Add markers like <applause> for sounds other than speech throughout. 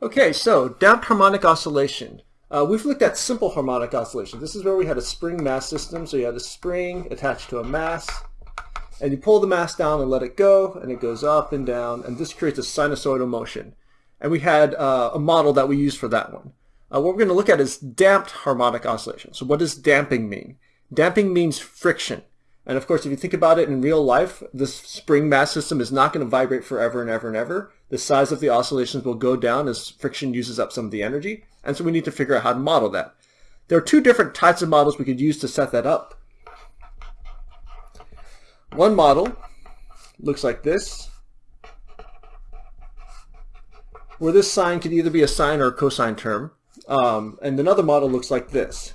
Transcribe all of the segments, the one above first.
Okay, so damped harmonic oscillation. Uh, we've looked at simple harmonic oscillation. This is where we had a spring mass system. So you had a spring attached to a mass, and you pull the mass down and let it go, and it goes up and down, and this creates a sinusoidal motion. And we had uh, a model that we used for that one. Uh, what we're going to look at is damped harmonic oscillation. So what does damping mean? Damping means friction. And of course, if you think about it in real life, this spring mass system is not going to vibrate forever and ever and ever. The size of the oscillations will go down as friction uses up some of the energy. And so we need to figure out how to model that. There are two different types of models we could use to set that up. One model looks like this, where this sine could either be a sine or a cosine term. Um, and another model looks like this.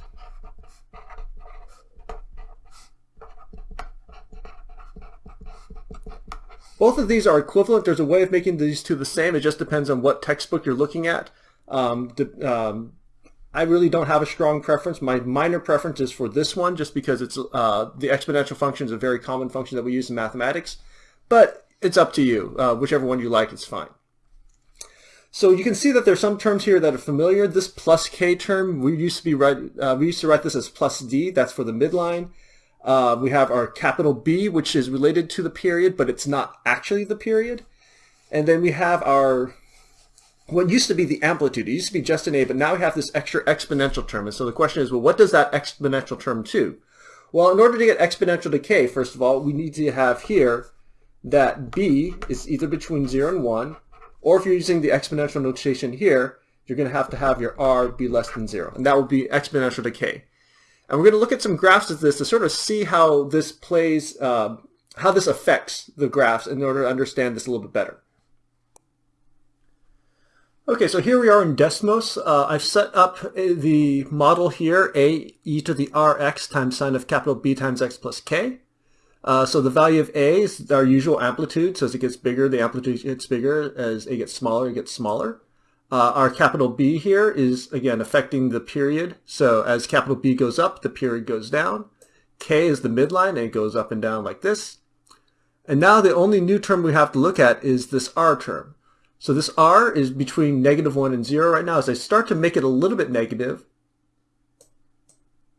Both of these are equivalent. There's a way of making these two the same. It just depends on what textbook you're looking at. Um, um, I really don't have a strong preference. My minor preference is for this one just because it's uh, the exponential function is a very common function that we use in mathematics. But it's up to you. Uh, whichever one you like is fine. So you can see that there's some terms here that are familiar. This plus k term, we used to be write, uh, we used to write this as plus d. That's for the midline. Uh, we have our capital B, which is related to the period, but it's not actually the period. And then we have our what used to be the amplitude. It used to be just an A, but now we have this extra exponential term. And so the question is, well, what does that exponential term do? Well, in order to get exponential decay, first of all, we need to have here that B is either between 0 and 1, or if you're using the exponential notation here, you're going to have to have your r be less than 0. And that would be exponential decay. And we're going to look at some graphs of this to sort of see how this plays, uh, how this affects the graphs in order to understand this a little bit better. Okay, so here we are in Desmos. Uh, I've set up the model here, a e to the rx times sine of capital B times x plus k. Uh, so the value of A is our usual amplitude. So as it gets bigger, the amplitude gets bigger. As A gets smaller, it gets smaller. Uh, our capital B here is, again, affecting the period. So as capital B goes up, the period goes down. K is the midline, and it goes up and down like this. And now the only new term we have to look at is this R term. So this R is between negative 1 and 0 right now. As I start to make it a little bit negative,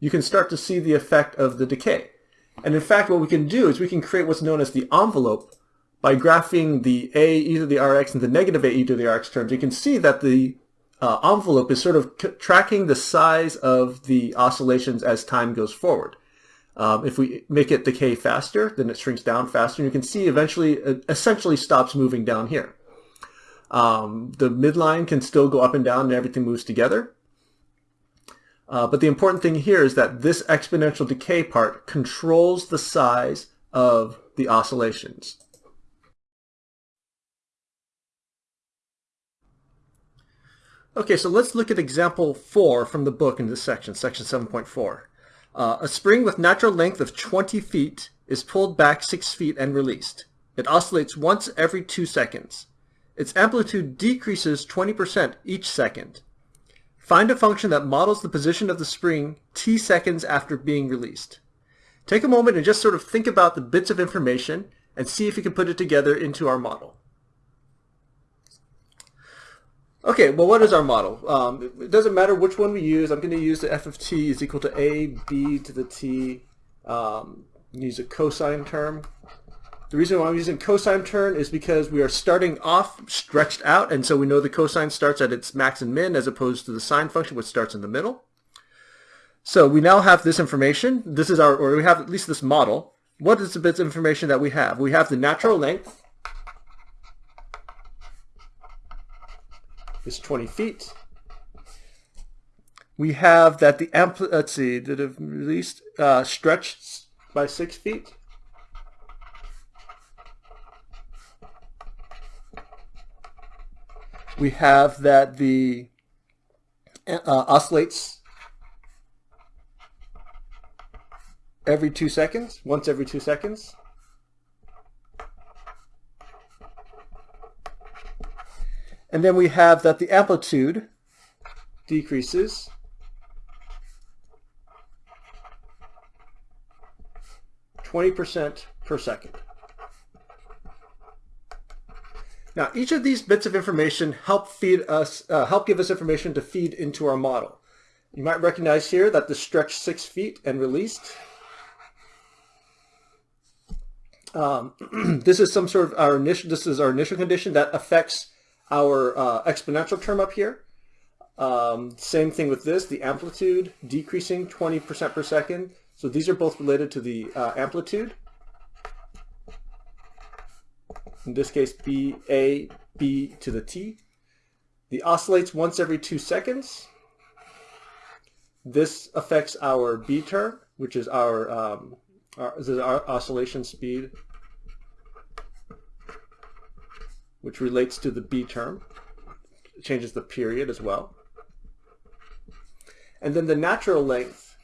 you can start to see the effect of the decay. And in fact, what we can do is we can create what's known as the envelope by graphing the a e to the rx and the negative a e to the rx terms. You can see that the uh, envelope is sort of tracking the size of the oscillations as time goes forward. Um, if we make it decay faster, then it shrinks down faster. And you can see eventually, it essentially stops moving down here. Um, the midline can still go up and down and everything moves together. Uh, but the important thing here is that this exponential decay part controls the size of the oscillations. Okay, so let's look at example 4 from the book in this section, section 7.4. Uh, a spring with natural length of 20 feet is pulled back 6 feet and released. It oscillates once every 2 seconds. Its amplitude decreases 20% each second. Find a function that models the position of the spring t seconds after being released. Take a moment and just sort of think about the bits of information and see if you can put it together into our model. Okay, well what is our model? Um, it doesn't matter which one we use. I'm going to use the f of t is equal to a b to the t. Um, use a cosine term. The reason why I'm using cosine term is because we are starting off stretched out, and so we know the cosine starts at its max and min as opposed to the sine function, which starts in the middle. So we now have this information. This is our, or we have at least this model. What is the bits of information that we have? We have the natural length is 20 feet. We have that the ampli let's see, did it released uh, stretched by six feet. we have that the uh, oscillates every two seconds, once every two seconds. And then we have that the amplitude decreases twenty percent per second. Now, each of these bits of information help feed us, uh, help give us information to feed into our model. You might recognize here that the stretch six feet and released. Um, <clears throat> this is some sort of our initial, this is our initial condition that affects our uh, exponential term up here. Um, same thing with this, the amplitude decreasing 20% per second. So these are both related to the uh, amplitude. In this case, B, A, B to the T. The oscillates once every two seconds. This affects our B term, which is our, um, our, is our oscillation speed, which relates to the B term. It changes the period as well. And then the natural length,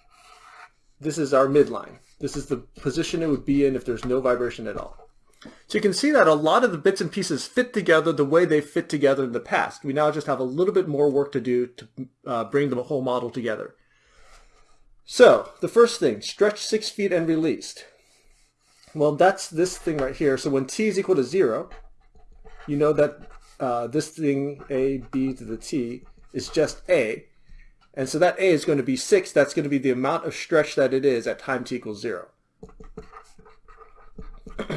this is our midline. This is the position it would be in if there's no vibration at all. So you can see that a lot of the bits and pieces fit together the way they fit together in the past. We now just have a little bit more work to do to uh, bring the whole model together. So the first thing, stretch six feet and released. Well, that's this thing right here. So when t is equal to zero, you know that uh, this thing, a, b to the t, is just a. And so that A is going to be 6. That's going to be the amount of stretch that it is at time t equals 0. <clears throat>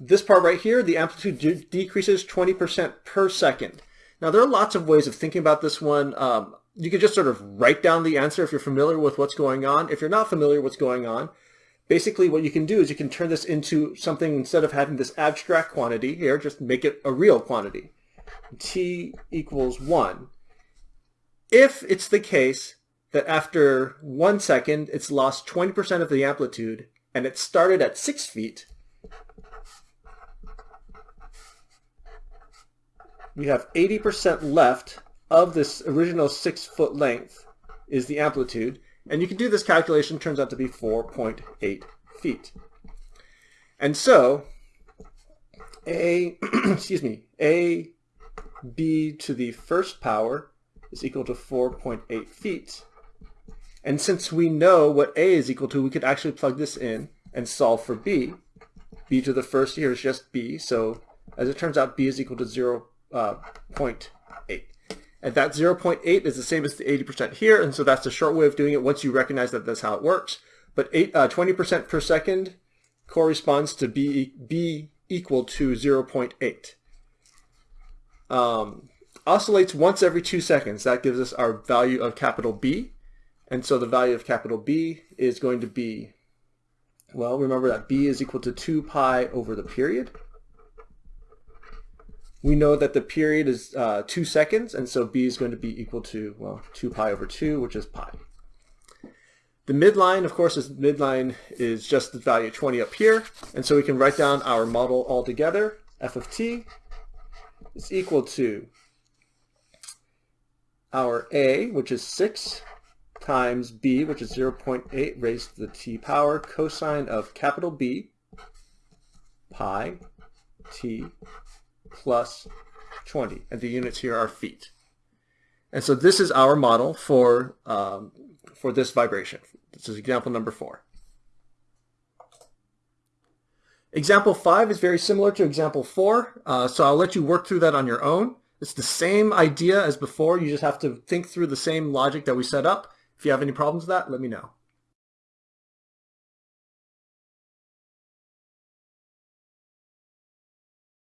this part right here, the amplitude de decreases 20% per second. Now there are lots of ways of thinking about this one. Um, you could just sort of write down the answer if you're familiar with what's going on. If you're not familiar with what's going on, basically what you can do is you can turn this into something instead of having this abstract quantity here, just make it a real quantity. t equals 1 if it's the case that after one second it's lost 20% of the amplitude and it started at six feet, we have 80% left of this original six foot length is the amplitude. And you can do this calculation, turns out to be 4.8 feet. And so, a, <clears throat> excuse me, a b to the first power is equal to 4.8 feet. And since we know what A is equal to, we could actually plug this in and solve for B. B to the first here is just B, so as it turns out, B is equal to 0, uh, 0.8. And that 0.8 is the same as the 80% here, and so that's a short way of doing it once you recognize that that's how it works. But 20% uh, per second corresponds to B, B equal to 0.8. Um, oscillates once every two seconds. That gives us our value of capital B. And so the value of capital B is going to be, well, remember that B is equal to 2 pi over the period. We know that the period is uh, 2 seconds, and so B is going to be equal to, well, 2 pi over 2, which is pi. The midline, of course, is midline is just the value 20 up here, and so we can write down our model all together. f of t is equal to our a, which is 6, times b, which is 0.8 raised to the t power, cosine of capital B, pi, t, plus 20. And the units here are feet. And so this is our model for, um, for this vibration. This is example number four. Example five is very similar to example four, uh, so I'll let you work through that on your own. It's the same idea as before. You just have to think through the same logic that we set up. If you have any problems with that, let me know.